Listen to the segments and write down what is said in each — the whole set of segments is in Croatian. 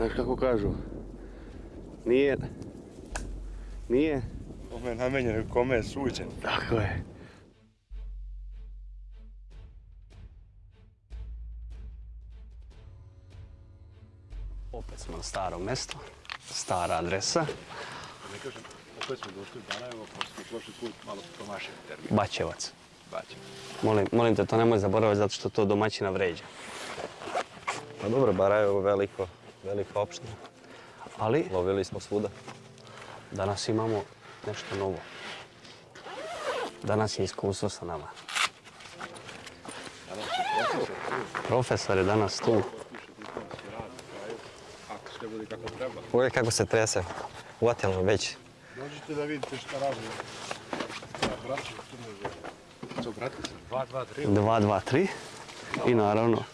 Znaš kako kažu? Nije... Nije... Kome je namenjen, kome je suđen. Tako je. Opet smo na starom mjestu. Stara adresa. Ne kažem, opet smo došli u Barajevo, pa smo prošli put malo promašili termin. Bačevac. Baćem. Molim, molim te, to nemoj zaboraviti zato što to domaćina vređa. Pa dobro, Barajevo je veliko, velika opština. Ali Lovili smo svuda. danas imamo nešto novo. Danas je iskustvo sa nama. Profesor je danas tu. Uvijek kako se trese. Uvatilo već. Dođite da vidite šta radi. Ja, braćo, Crne Zore. Co, brate se? 2, 2, 3. 2, 2, 3. I naravno,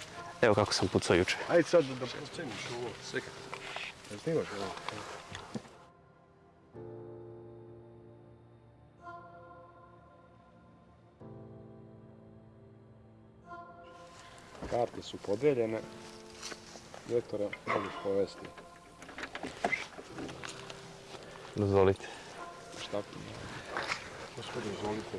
evo kako sam pucao juče. Ajde sad da proceniš ovo, sve kako. Ne snimaš ovo? Karte su podeljene. Vektora možeš povesti. Dozvolite. Šta? Gospodin, izvolite.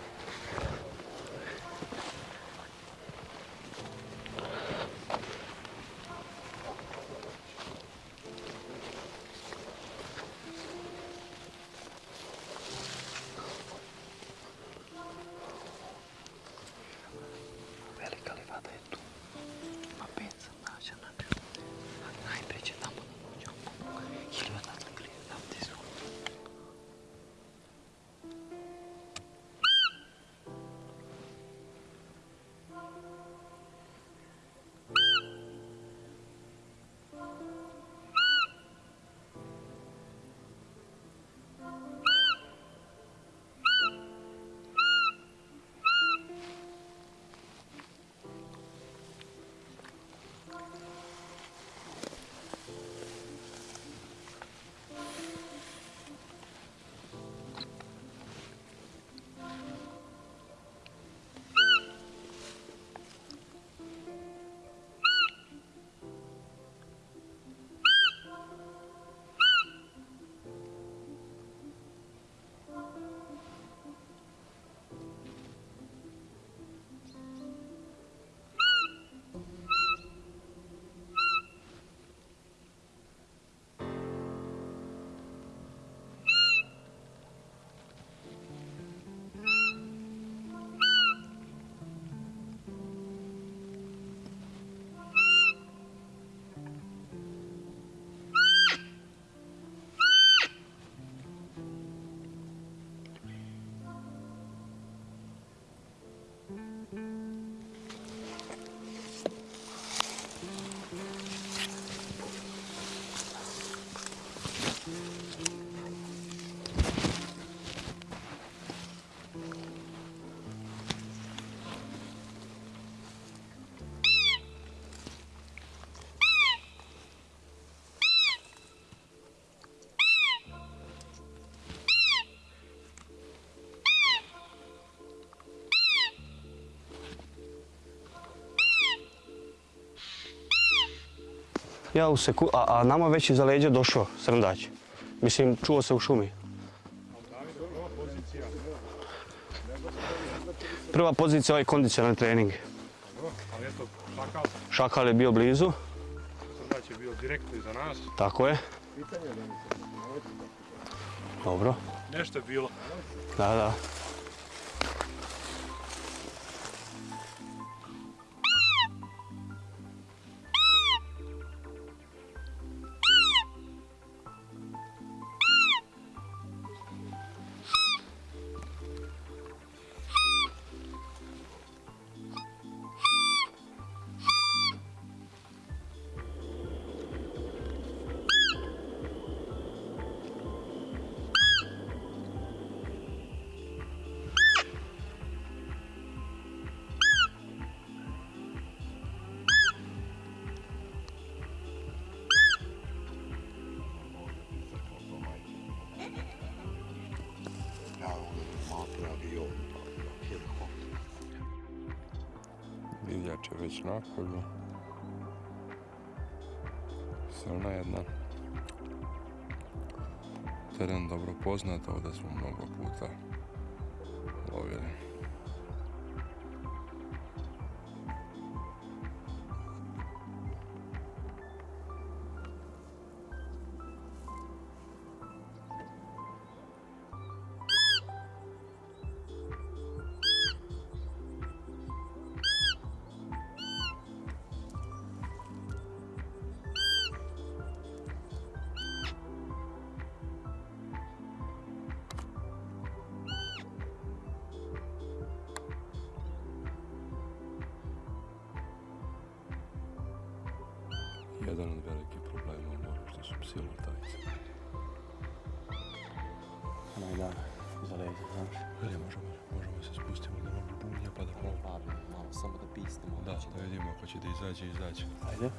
Ja u seku... A, a nama već iza leđa došao srndać. Mislim, čuo se u šumi. Prva pozicija ovaj kondicionalni trening. Šakal, je bio blizu, Srdač je bio direktno iza nas. tako je. Dobro, Nešto je bilo. da, da. nakolju. Silna jedna. Teren dobro poznat, ovdje smo mnogo puta samo da pistimo. Da, znači da vidimo ko će da izađe, izađe. Ajde.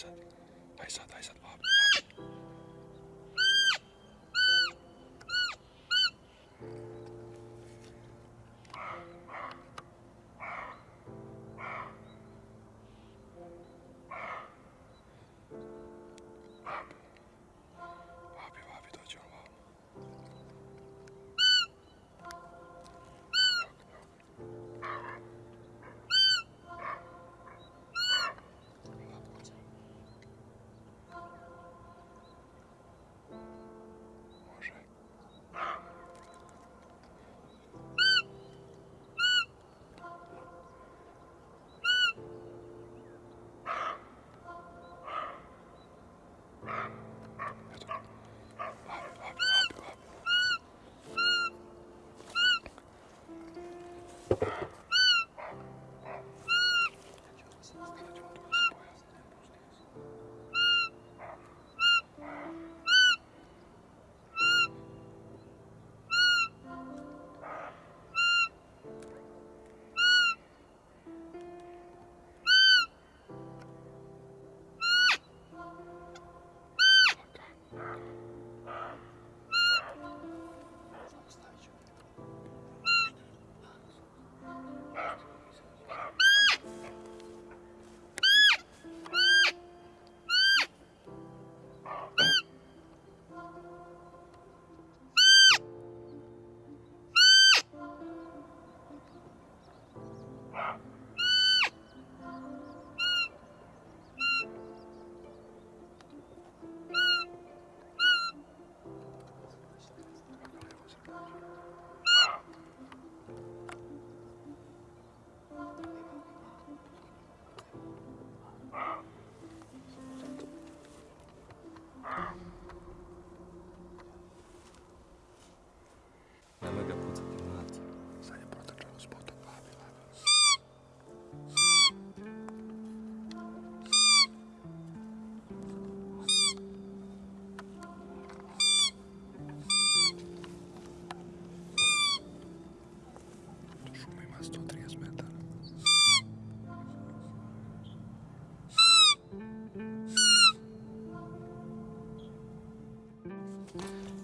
something.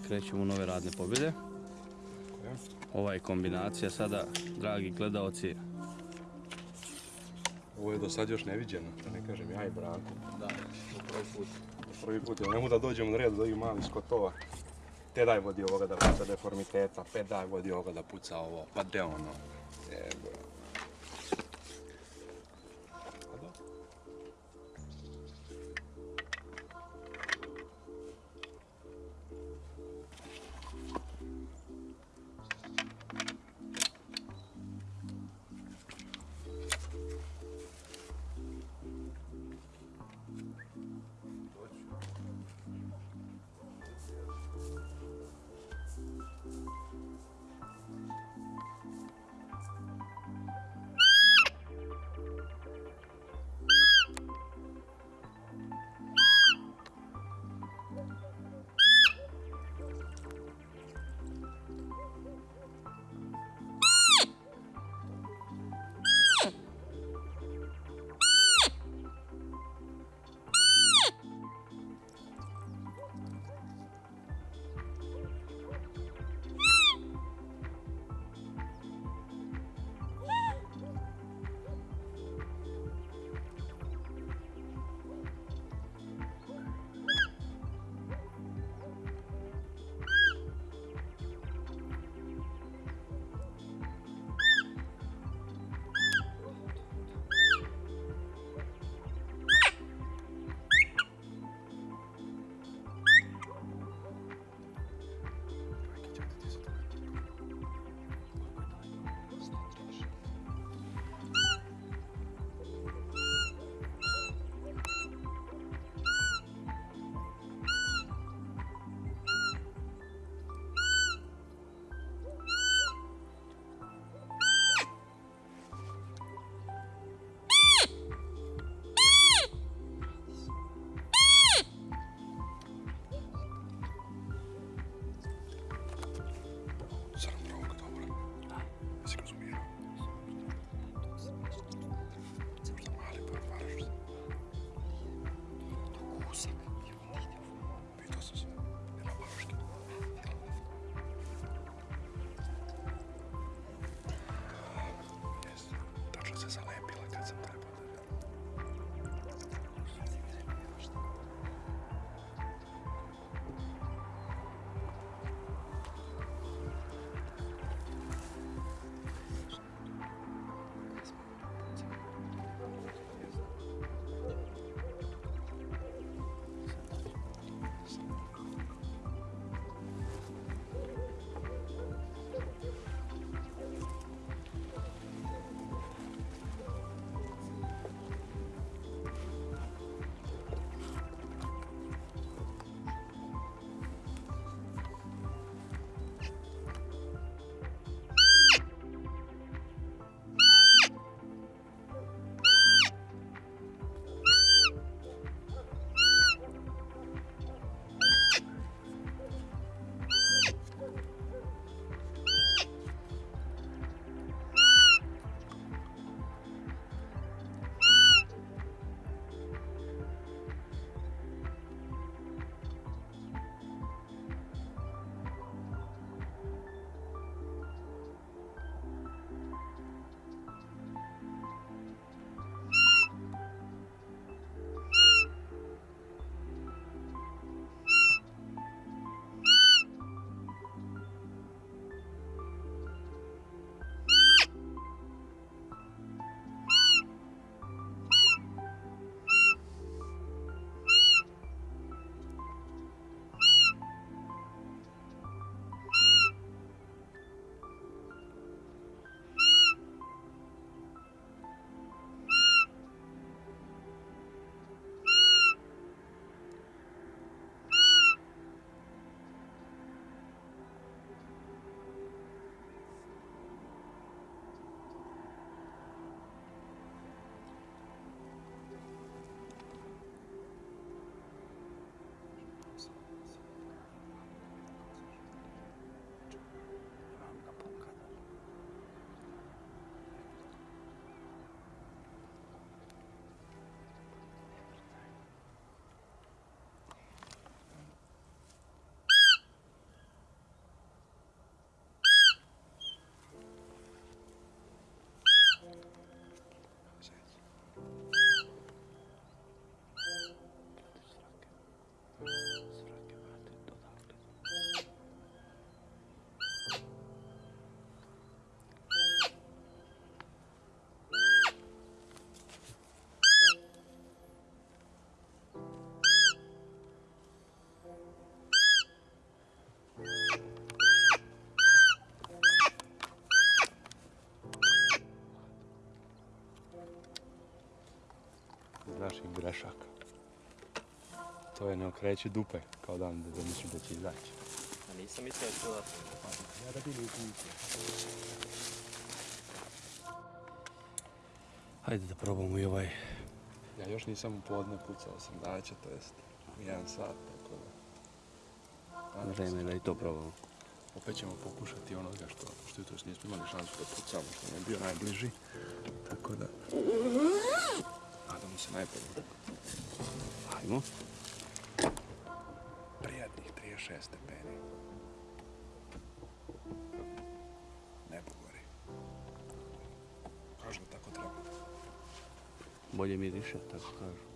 Krećemo u nove radne pobjede. Ova je kombinacija sada, dragi gledaoci, Ovo je do sad još neviđeno, da ne kažem ja i Branko. Da, prvi put. Prvi put, jer ne mogu da dođemo na red do ovih malih skotova. Te daj vodi ovoga da puca deformiteta, pe daj vodi ovoga da puca ovo, pa de ono. Loših grešaka. To je ne okreći dupe kao dan da mislim da će izaći. A nisam mislio da ću da... Ja da bili. Hajde da probamo i ovaj. Ja još nisam u podne pucao sam daće, to jest u jedan sat, tako da... Vreme da i to probamo. Opet ćemo pokušati onoga što, što jutros nismo imali šansu da pucamo, što nam je bio najbliži. Tako da... Se najbolje. Hajmo. Prijatnih 36 stepeni. Nebo gori. Kažu da tako treba. Bolje miriše, tako kažu.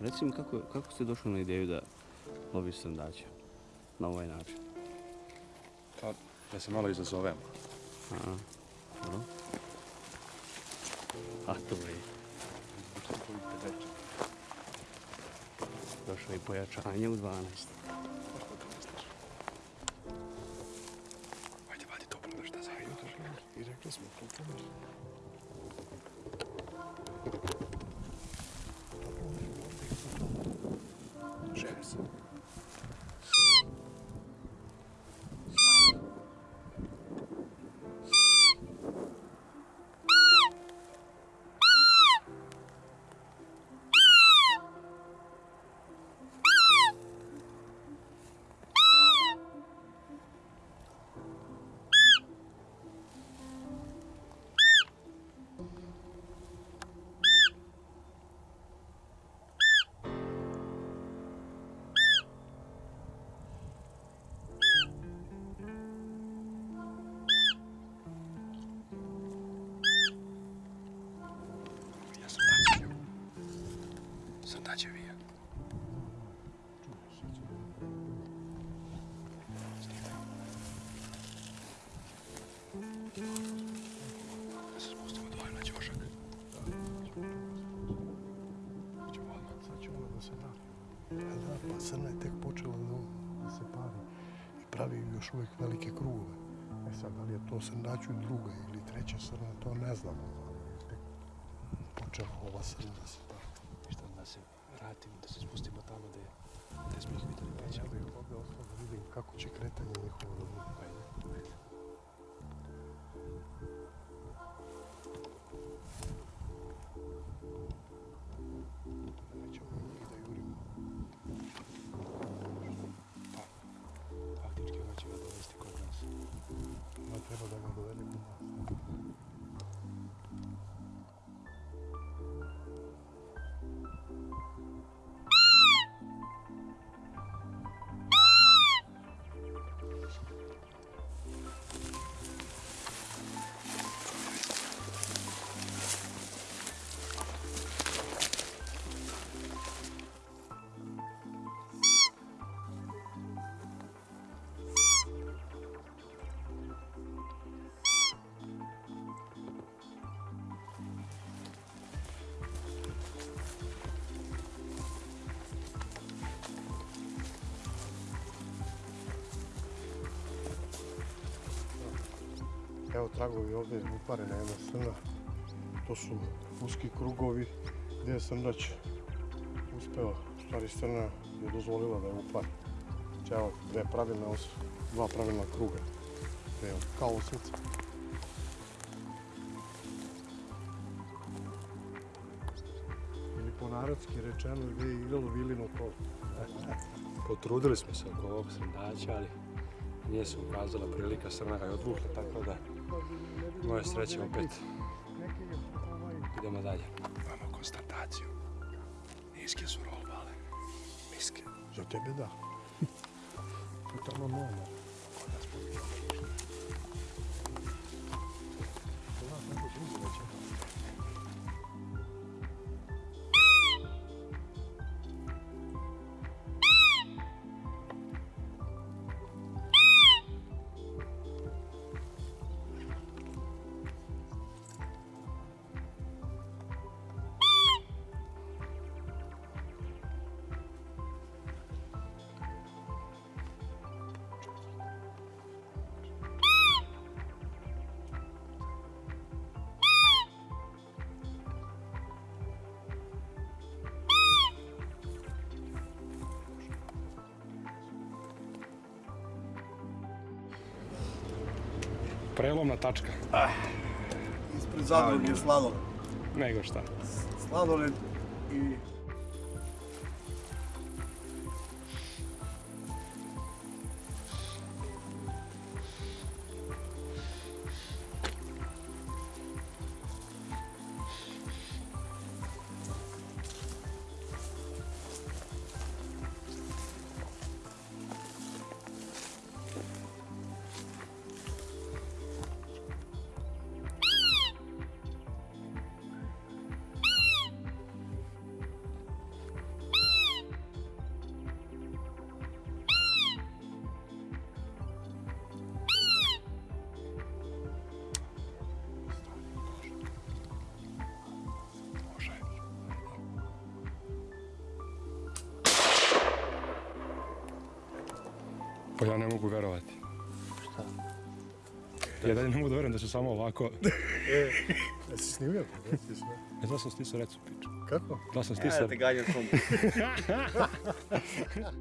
Reci mi kako, kako ste došli na ideju da loviš srndaće na ovaj način? Pa, da se malo izazovemo. A to je. Došlo je pojačanje u 12. Ajde, vadi toplo da šta zajedno. I rekli smo, pa srna je tek počela da, se pari i pravi još uvijek velike krugove. E sad, da li je to srnaću druga ili treća srna, to ne znamo. ali je Tek počela ova srna da se pari. Ništa da se vratimo, da se spustimo tamo gde, gde smo ih videli peća. ja bih ovdje ostao da vidim kako će kretanje njihovo da Evo tragovi ovdje uparena jedna srna. To su uski krugovi gdje je srnać uspeo, stvari srna je dozvolila da je. Znači evo dve pravilne os, dva pravilna kruga. Evo, kao osmica. Po narodski rečeno gdje je igralo vilino kolo. Potrudili smo se oko ovog srndaća, ali nije se ukazala prilika, srna ga je odvukla, tako da moje sreće opet idemo dalje. Imamo konstataciju. Niske su robale. Niske. Za tebe da. Puta na главна тачка. А, испред задруги да, е сладолед. Него шта. Сладолед и Pa ja ne mogu verovati. Šta? Ja dalje ne mogu da verujem da se samo ovako... Jesi snimio? Jesi sve. E, da sam stisao recu piču. Kako? Da sam stisao... ganjam svom. Au.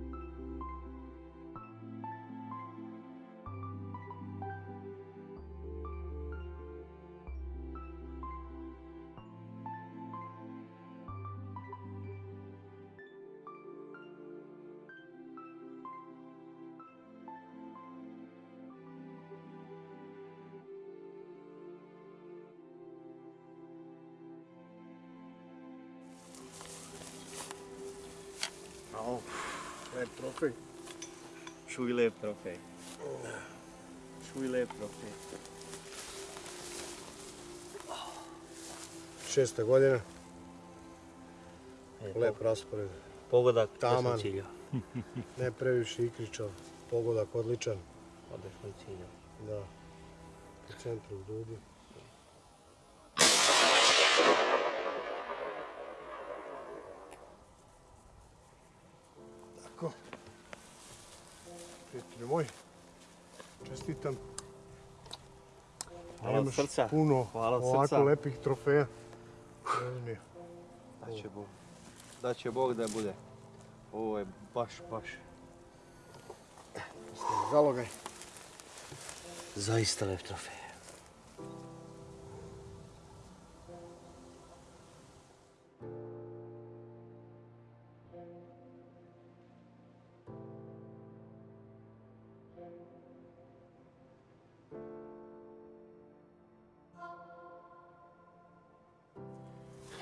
Lep trofej. Čuj lep trofej. Čuj lep trofej. Šesta godina. E, Lep raspored. Pogodak, Taman. Ne previše ikričav. Pogodak odličan. Sam ciljao. Da. U centru u dubi. Tako. Prijatelji moji, čestitam. Hvala Imaš srca. puno Hvala ovako srca. lepih trofeja. Uzmi. Da će Bog. Da će Bog da bude. Ovo je baš, baš. Zalogaj. Zaista lep trofej.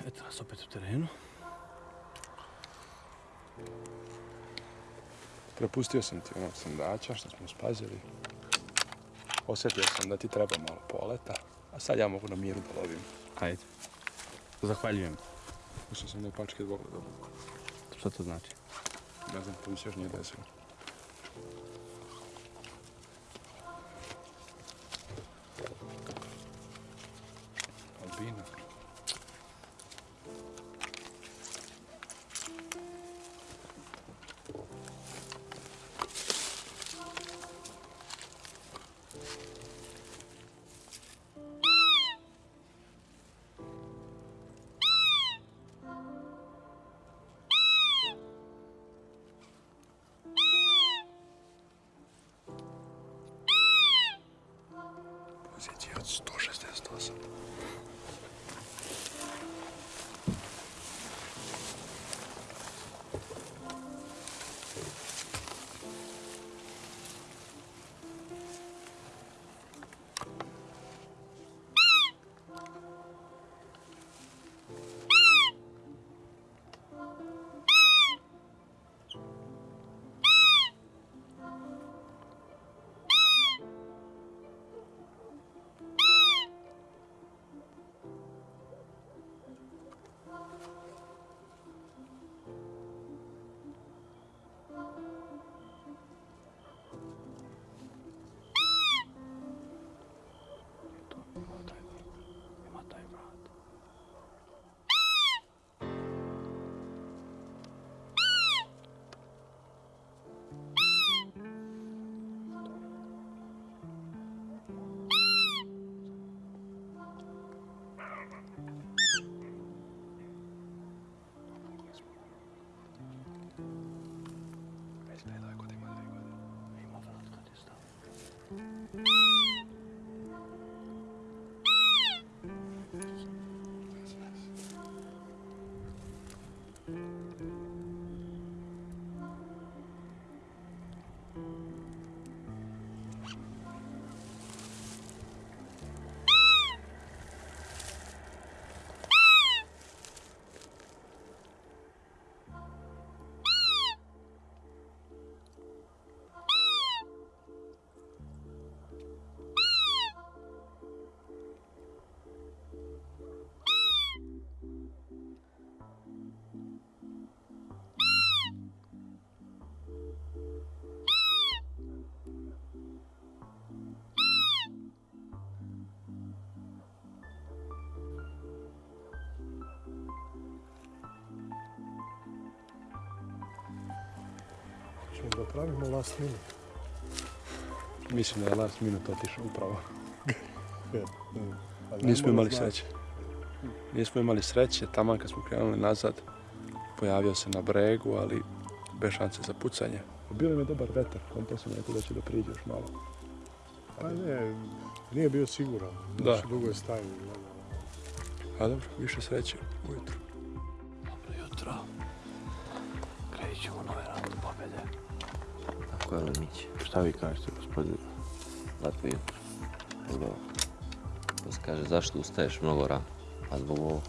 Eto nas opet u terenu. Prepustio sam ti onog sandača što smo spazili. Osjetio sam da ti treba malo poleta, a sad ja mogu na miru da lovim. Ajde. Zahvaljujem. Mislio sam da pačke da Što to znači? Ne znam, to mi se još nije desilo. Beep. Da pravimo last minute. Mislim da je last minute otišao upravo. Mm, pa Nismo imali sreće. Nismo imali sreće, taman kad smo krenuli nazad, pojavio se na bregu, ali bez šanse za pucanje. Bio nam je dobar vetar, on to sam rekao da će da priđe još malo. Pa ne, nije bio siguran. Da. Znači, dugo je stajao. A dobro, više sreće ujutro. Tako je Lemić. Šta vi kažete, gospodine? Lepo jutro. Pa se kaže, zašto ustaješ mnogo rano? Pa zbog ovo.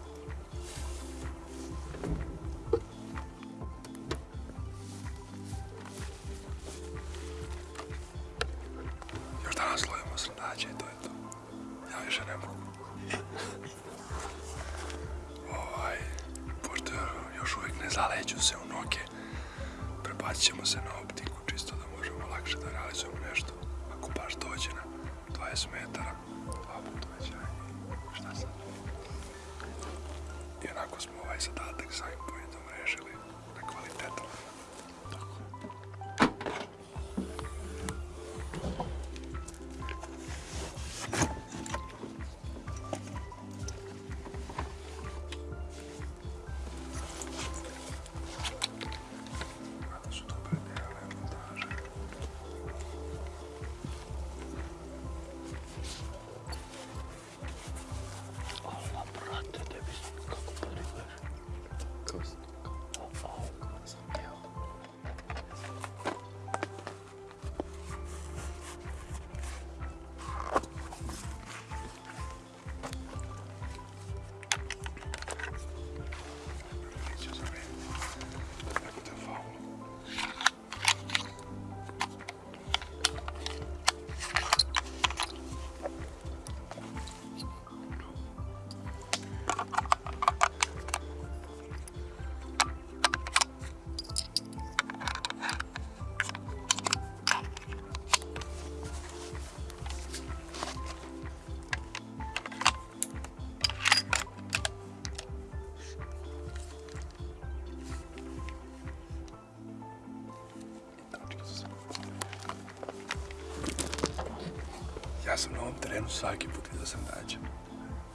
Svaki put vidio sam dađa.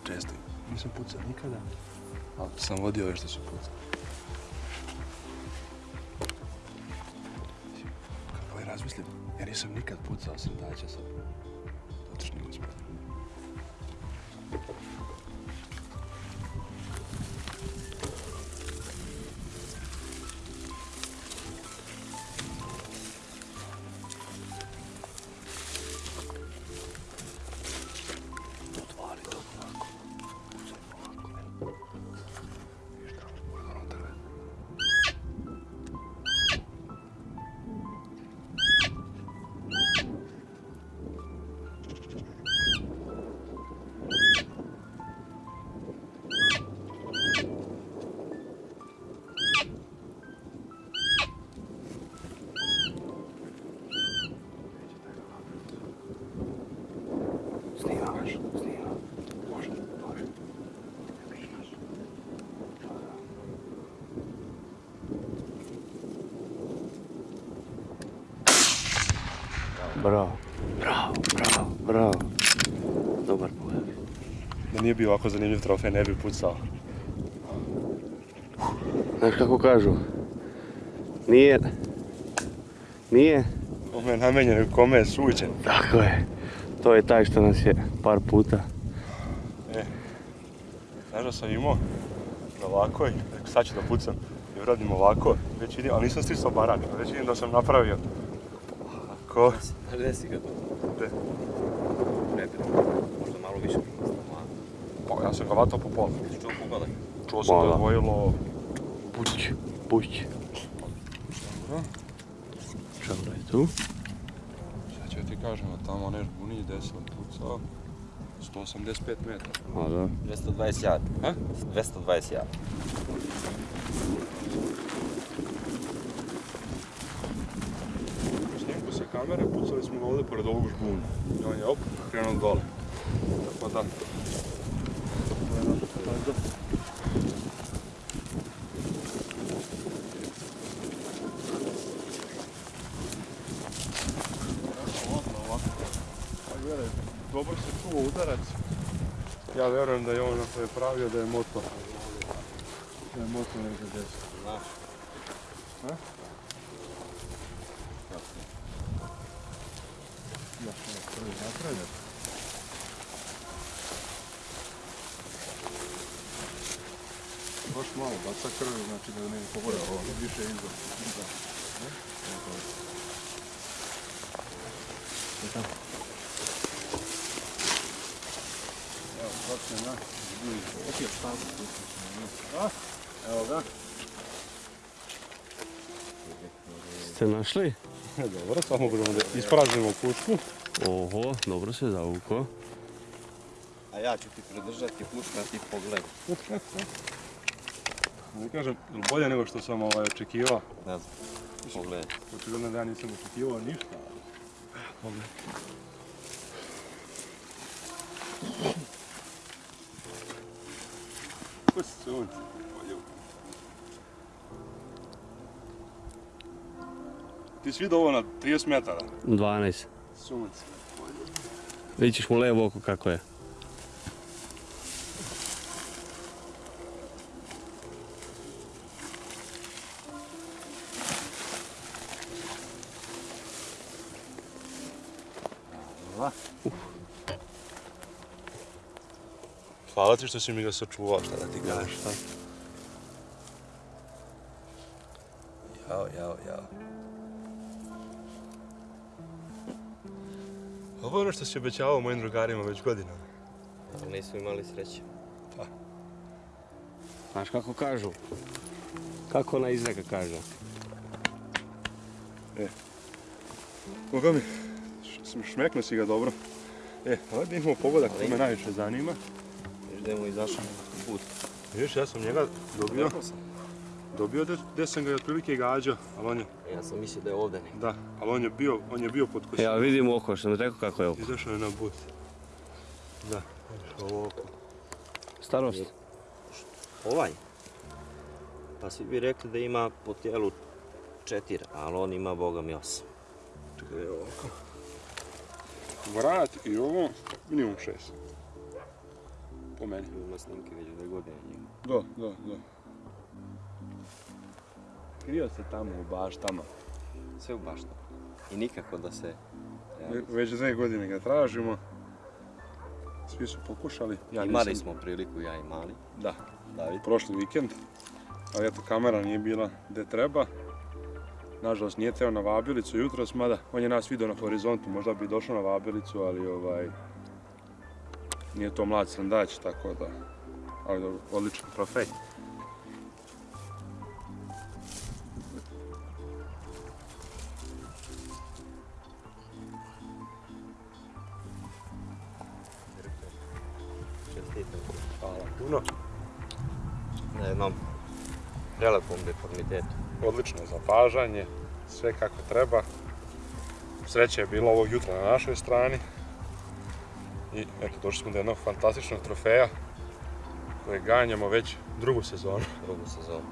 Često nisam pucao nikada, ali sam vodio ove što su pucali. Kako je razmislim, ja nisam nikad pucao sam dađa sa Bravo, Bravo, bravo. bravo. Dobar pogled. Da nije bio ovako zanimljiv trofej, ne bi pucao. Znaš kako kažu? Nije... Nije... Kome je namenjen, kome je suđen. Tako je. To je taj što nas je par puta. Znaš da sam imao na ovako i rekao sad ću da pucam. I uradim ovako, već vidim, ali nisam stisao barak, već vidim da sam napravio. Ovako. Gdje si ga? Gde? Nebitno. Možda malo više prolazno. Pa ja sam ga vatao po pola. Ti čuo pogledaj. Čuo sam da je Mala. odvojilo Puć, puć. Čavra je tu. Sad ću ti kažem, a tamo onaj žbuni gdje sam pucao, 185 metara. A da. 220 jad. Ha? 220 jad. kamere, pucali smo ga ovdje pored ovog žbuna. I on je op, krenuo dole. Tako da. Pa dobro se čuo udarac. Ja vjerujem da je on ako je pravio da je motor. Da je motor nekada desno. Znaš? Iza. Ne? Evo je. Evo, sad se na zbuji. Opet stavno A? Evo ga. Ste našli? Dobro, samo možemo da ispraznimo pušku. Oho, dobro se zavuko. A ja ću ti pridržati pušku, a ti pogledaj. Ne kažem, bolje nego što sam ovaj, očekivao. Ne znam. Pogledaj. Očigledno da ja nisam očekivao ništa. ali- Ko si sunce? Ti si vidio ovo na 30 metara? 12. Sunce. Vidit ćeš mu levo oko kako je. Hvala ti što si mi ga sačuvao, šta da ti kažeš. Jao, jao, jao. Ovo je ono što si obećavao mojim drugarima već godinama. Ali nismo imali sreće. Znaš kako kažu? Kako ona izreka kaže? Koga mi? Š- Šmeknuo si ga dobro. E, ovaj da imamo pogodak, to me najviše zanima. Mu izašao nekakav put. Vidiš, ja sam njega dobio, dobio da- gdje sam ga i otprilike gađao, ali on je, Ja sam mislio da je ovdje neki. da, ali on je bio, on je bio pod Ja kosinom. vidim oko, što sam rekao kako je oko. Izašao je na but. Da, vidiš ovo oko. Starost. Ovaj? Pa svi bi rekli da ima po tijelu četiri, ali on ima boga mi osam. Čekaj, evo ovako. Vrat i ovo, minimum šest. Po meni. Ima snimke već dve godine njima. Da, da, da. Krio se tamo u baštama. Sve u baštu. I nikako da se... Ve- Već dve godine ga tražimo. Svi su pokušali. Ja Imali nisam- smo priliku, ja i mali. Da, David. prošli vikend. Ali eto, kamera nije bila gdje treba. Nažalost, nije teo na vabilicu jutros, mada on je nas vidio na horizontu, možda bi došao na vabilicu, ali ovaj... Nije to mlad srandać, tako da... Ali dobro, odličan trofej. Čestitam. Hvala puno. Na jednom prelepom deformitetu. Odlično zapažanje, sve kako treba. Sreće je bilo ovog jutra na našoj strani. I eto, došli smo do jednog fantastičnog trofeja koje ganjamo već drugu sezonu. Drugu sezonu.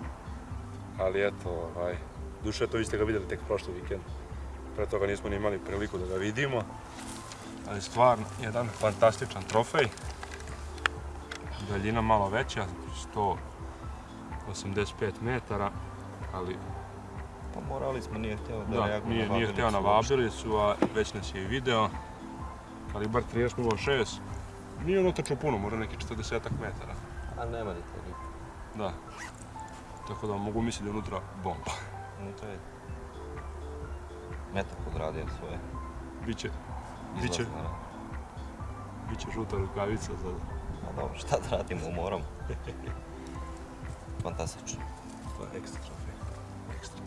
Ali eto, ovaj, duše to vi ste ga vidjeli tek prošli vikend. Pre toga nismo ni imali priliku da ga vidimo. Ali stvarno, jedan fantastičan trofej. Daljina malo veća, 185 metara, ali Pa morali smo, nije htio da, Da, reaguje nije, nije htio na uopšte. vabilicu, a već nas je i video. Kalibar 30.06. Nije ono točno puno, možda neki 40 metara. A nema ni toliko. Da. Tako da mogu misliti da je unutra bomba. No to je... Metak odradio svoje. Biće, Biće. Biće žuta rukavica za... A dobro, šta da radimo, moram. Fantastično. To je ekstra trofej. Ekstra.